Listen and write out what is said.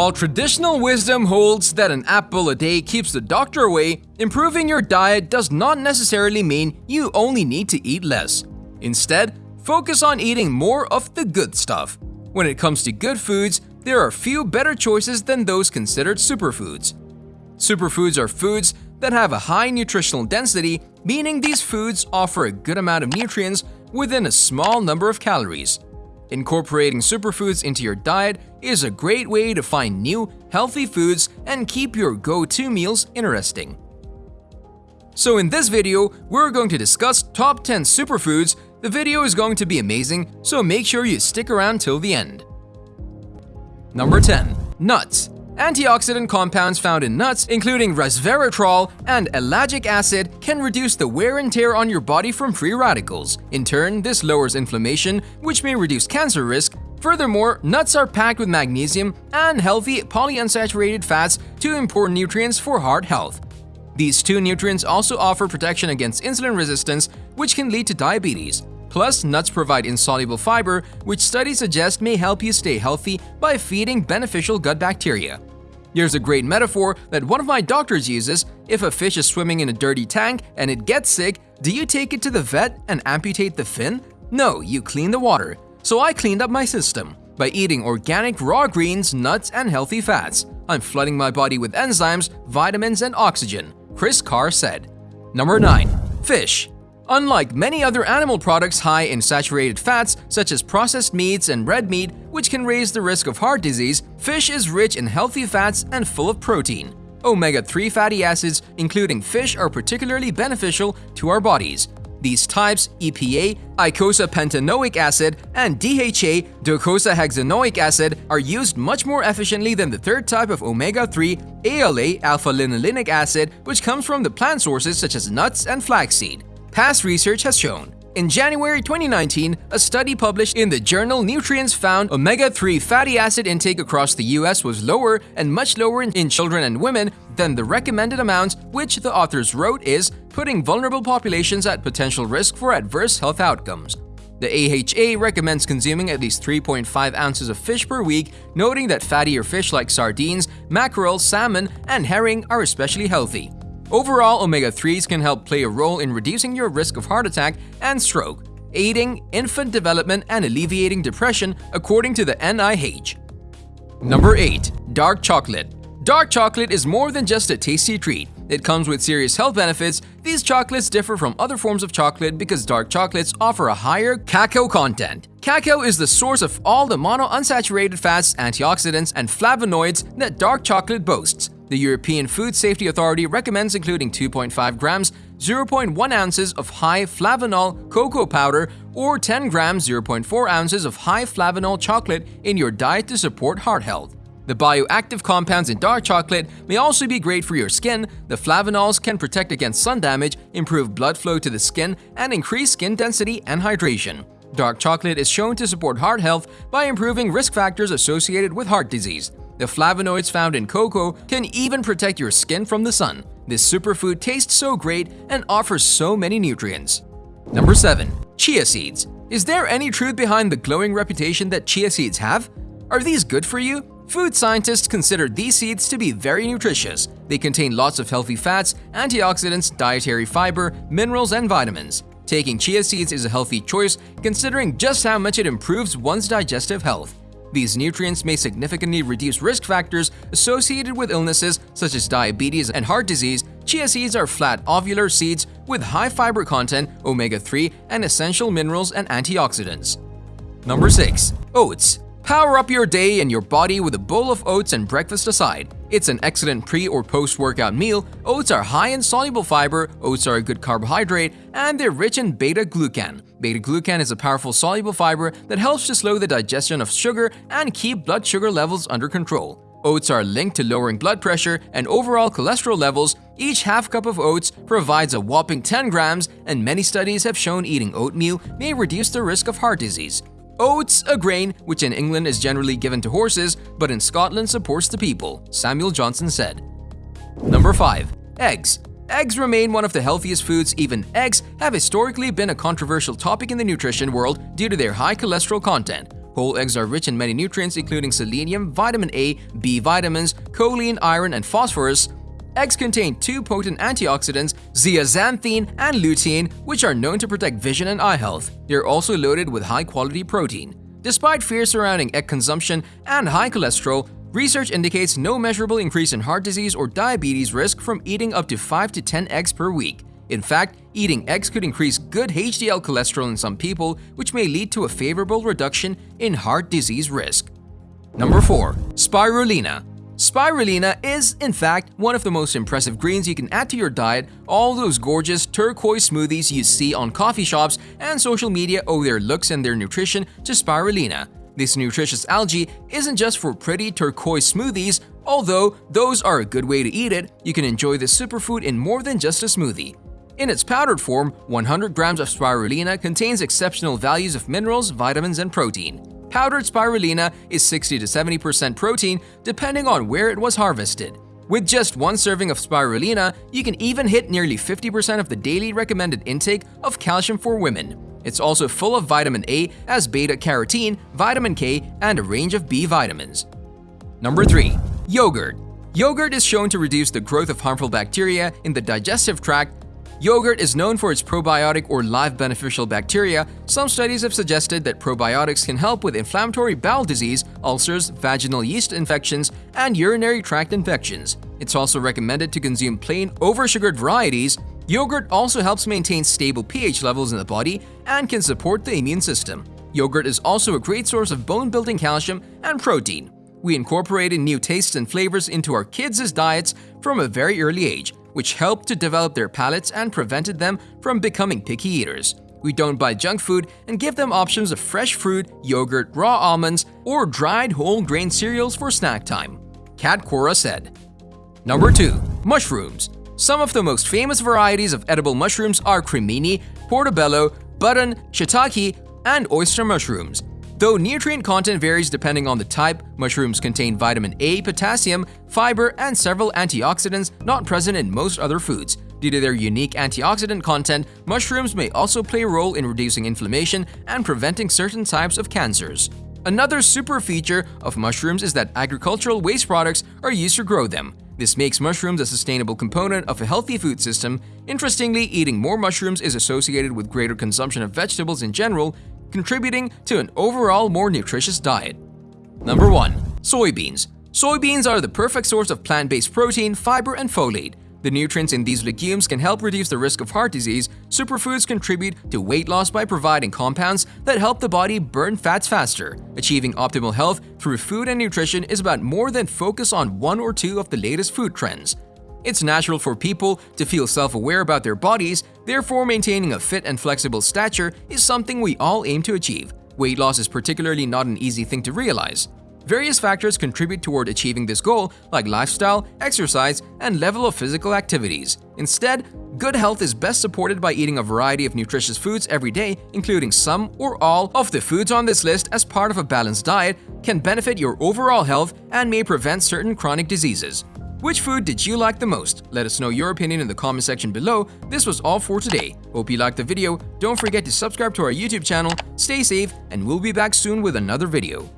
While traditional wisdom holds that an apple a day keeps the doctor away, improving your diet does not necessarily mean you only need to eat less. Instead, focus on eating more of the good stuff. When it comes to good foods, there are few better choices than those considered superfoods. Superfoods are foods that have a high nutritional density, meaning these foods offer a good amount of nutrients within a small number of calories. Incorporating superfoods into your diet is a great way to find new, healthy foods and keep your go-to meals interesting. So in this video, we're going to discuss top 10 superfoods. The video is going to be amazing, so make sure you stick around till the end. Number 10. Nuts Antioxidant compounds found in nuts, including resveratrol and ellagic acid, can reduce the wear and tear on your body from free radicals. In turn, this lowers inflammation, which may reduce cancer risk. Furthermore, nuts are packed with magnesium and healthy polyunsaturated fats, two important nutrients for heart health. These two nutrients also offer protection against insulin resistance, which can lead to diabetes. Plus, nuts provide insoluble fiber, which studies suggest may help you stay healthy by feeding beneficial gut bacteria. Here's a great metaphor that one of my doctors uses. If a fish is swimming in a dirty tank and it gets sick, do you take it to the vet and amputate the fin? No, you clean the water. So I cleaned up my system by eating organic raw greens, nuts, and healthy fats. I'm flooding my body with enzymes, vitamins, and oxygen, Kris Carr said. Number 9. Fish Unlike many other animal products high in saturated fats, such as processed meats and red meat, which can raise the risk of heart disease, fish is rich in healthy fats and full of protein. Omega-3 fatty acids, including fish, are particularly beneficial to our bodies. These types, EPA, eicosapentaenoic acid, and DHA, docosahexaenoic acid, are used much more efficiently than the third type of omega-3, ALA, alpha-linolenic acid, which comes from the plant sources such as nuts and flaxseed past research has shown. In January 2019, a study published in the journal Nutrients found omega-3 fatty acid intake across the US was lower and much lower in children and women than the recommended amounts, which the authors wrote is putting vulnerable populations at potential risk for adverse health outcomes. The AHA recommends consuming at least 3.5 ounces of fish per week, noting that fattier fish like sardines, mackerel, salmon, and herring are especially healthy. Overall, omega-3s can help play a role in reducing your risk of heart attack and stroke, aiding infant development and alleviating depression according to the NIH. Number 8. Dark Chocolate Dark chocolate is more than just a tasty treat. It comes with serious health benefits. These chocolates differ from other forms of chocolate because dark chocolates offer a higher cacao content. Cacao is the source of all the monounsaturated fats, antioxidants, and flavonoids that dark chocolate boasts. The European Food Safety Authority recommends including 2.5 grams, 0.1 ounces of high flavanol cocoa powder or 10 grams, 0.4 ounces of high flavanol chocolate in your diet to support heart health. The bioactive compounds in dark chocolate may also be great for your skin. The flavanols can protect against sun damage, improve blood flow to the skin, and increase skin density and hydration. Dark chocolate is shown to support heart health by improving risk factors associated with heart disease. The flavonoids found in cocoa can even protect your skin from the sun. This superfood tastes so great and offers so many nutrients. Number 7. Chia Seeds Is there any truth behind the glowing reputation that chia seeds have? Are these good for you? Food scientists consider these seeds to be very nutritious. They contain lots of healthy fats, antioxidants, dietary fiber, minerals, and vitamins. Taking chia seeds is a healthy choice considering just how much it improves one's digestive health. These nutrients may significantly reduce risk factors associated with illnesses such as diabetes and heart disease. Chia seeds are flat ovular seeds with high fiber content, omega-3, and essential minerals and antioxidants. Number 6. Oats Power up your day and your body with a bowl of oats and breakfast aside. It's an excellent pre or post workout meal. Oats are high in soluble fiber, oats are a good carbohydrate, and they're rich in beta glucan. Beta glucan is a powerful soluble fiber that helps to slow the digestion of sugar and keep blood sugar levels under control. Oats are linked to lowering blood pressure and overall cholesterol levels. Each half cup of oats provides a whopping 10 grams, and many studies have shown eating oatmeal may reduce the risk of heart disease. Oats, a grain which in England is generally given to horses, but in Scotland supports the people, Samuel Johnson said. Number 5. Eggs Eggs remain one of the healthiest foods. Even eggs have historically been a controversial topic in the nutrition world due to their high cholesterol content. Whole eggs are rich in many nutrients including selenium, vitamin A, B vitamins, choline, iron, and phosphorus. Eggs contain two potent antioxidants, zeaxanthin and lutein, which are known to protect vision and eye health. They are also loaded with high-quality protein. Despite fear surrounding egg consumption and high cholesterol, research indicates no measurable increase in heart disease or diabetes risk from eating up to 5 to 10 eggs per week. In fact, eating eggs could increase good HDL cholesterol in some people, which may lead to a favorable reduction in heart disease risk. Number 4. Spirulina Spirulina is, in fact, one of the most impressive greens you can add to your diet. All those gorgeous turquoise smoothies you see on coffee shops and social media owe their looks and their nutrition to spirulina. This nutritious algae isn't just for pretty turquoise smoothies, although those are a good way to eat it, you can enjoy this superfood in more than just a smoothie. In its powdered form, 100 grams of spirulina contains exceptional values of minerals, vitamins, and protein. Powdered spirulina is 60 to 70% protein depending on where it was harvested. With just one serving of spirulina, you can even hit nearly 50% of the daily recommended intake of calcium for women. It's also full of vitamin A as beta-carotene, vitamin K, and a range of B vitamins. Number 3. Yogurt Yogurt is shown to reduce the growth of harmful bacteria in the digestive tract Yogurt is known for its probiotic or live beneficial bacteria. Some studies have suggested that probiotics can help with inflammatory bowel disease, ulcers, vaginal yeast infections, and urinary tract infections. It's also recommended to consume plain oversugared varieties. Yogurt also helps maintain stable pH levels in the body and can support the immune system. Yogurt is also a great source of bone-building calcium and protein. We incorporated new tastes and flavors into our kids' diets from a very early age, which helped to develop their palates and prevented them from becoming picky eaters. We don't buy junk food and give them options of fresh fruit, yogurt, raw almonds, or dried whole grain cereals for snack time. Cat Cora said. Number 2. Mushrooms Some of the most famous varieties of edible mushrooms are cremini, portobello, button, shiitake, and oyster mushrooms. Though nutrient content varies depending on the type, mushrooms contain vitamin A, potassium, fiber, and several antioxidants not present in most other foods. Due to their unique antioxidant content, mushrooms may also play a role in reducing inflammation and preventing certain types of cancers. Another super feature of mushrooms is that agricultural waste products are used to grow them. This makes mushrooms a sustainable component of a healthy food system. Interestingly, eating more mushrooms is associated with greater consumption of vegetables in general, contributing to an overall more nutritious diet. Number 1. Soybeans Soybeans are the perfect source of plant-based protein, fiber, and folate. The nutrients in these legumes can help reduce the risk of heart disease. Superfoods contribute to weight loss by providing compounds that help the body burn fats faster. Achieving optimal health through food and nutrition is about more than focus on one or two of the latest food trends. It's natural for people to feel self-aware about their bodies, therefore maintaining a fit and flexible stature is something we all aim to achieve. Weight loss is particularly not an easy thing to realize. Various factors contribute toward achieving this goal, like lifestyle, exercise, and level of physical activities. Instead, good health is best supported by eating a variety of nutritious foods every day, including some or all of the foods on this list as part of a balanced diet can benefit your overall health and may prevent certain chronic diseases. Which food did you like the most? Let us know your opinion in the comment section below. This was all for today. Hope you liked the video. Don't forget to subscribe to our YouTube channel, stay safe, and we'll be back soon with another video.